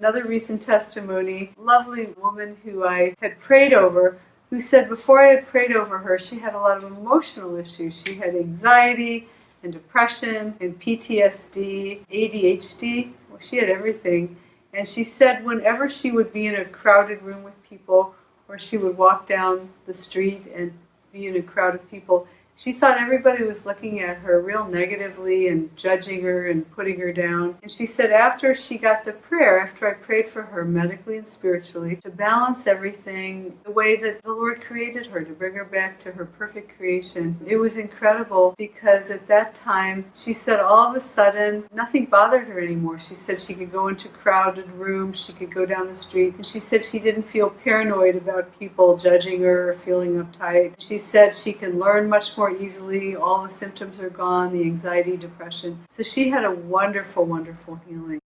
Another recent testimony, lovely woman who I had prayed over, who said before I had prayed over her, she had a lot of emotional issues. She had anxiety and depression and PTSD, ADHD. Well, she had everything. And she said whenever she would be in a crowded room with people, or she would walk down the street and be in a crowd of people, she thought everybody was looking at her real negatively and judging her and putting her down. And she said after she got the prayer, after I prayed for her medically and spiritually, to balance everything the way that the Lord created her, to bring her back to her perfect creation, it was incredible because at that time she said all of a sudden nothing bothered her anymore. She said she could go into crowded rooms, she could go down the street, and she said she didn't feel paranoid about people judging her or feeling uptight. She said she can learn much more easily. All the symptoms are gone, the anxiety, depression. So she had a wonderful, wonderful healing.